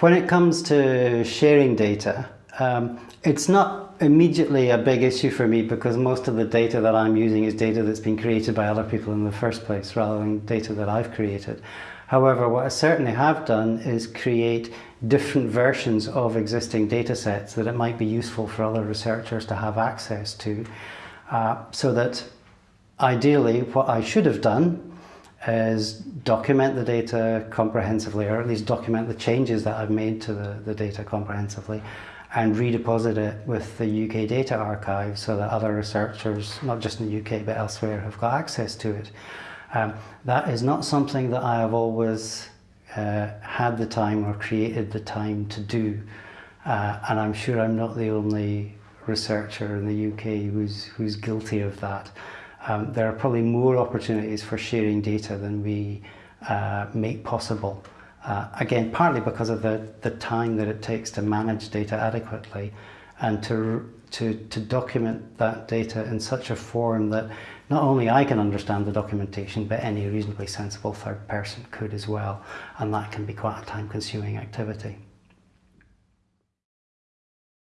When it comes to sharing data, um, it's not immediately a big issue for me because most of the data that I'm using is data that's been created by other people in the first place rather than data that I've created. However, what I certainly have done is create different versions of existing data sets that it might be useful for other researchers to have access to uh, so that ideally what I should have done is document the data comprehensively or at least document the changes that I've made to the, the data comprehensively and redeposit it with the UK Data Archive so that other researchers, not just in the UK but elsewhere, have got access to it. Um, that is not something that I have always uh, had the time or created the time to do. Uh, and I'm sure I'm not the only researcher in the UK who's, who's guilty of that. Um, there are probably more opportunities for sharing data than we uh, make possible. Uh, again, partly because of the, the time that it takes to manage data adequately and to, to, to document that data in such a form that not only I can understand the documentation, but any reasonably sensible third person could as well. And that can be quite a time consuming activity.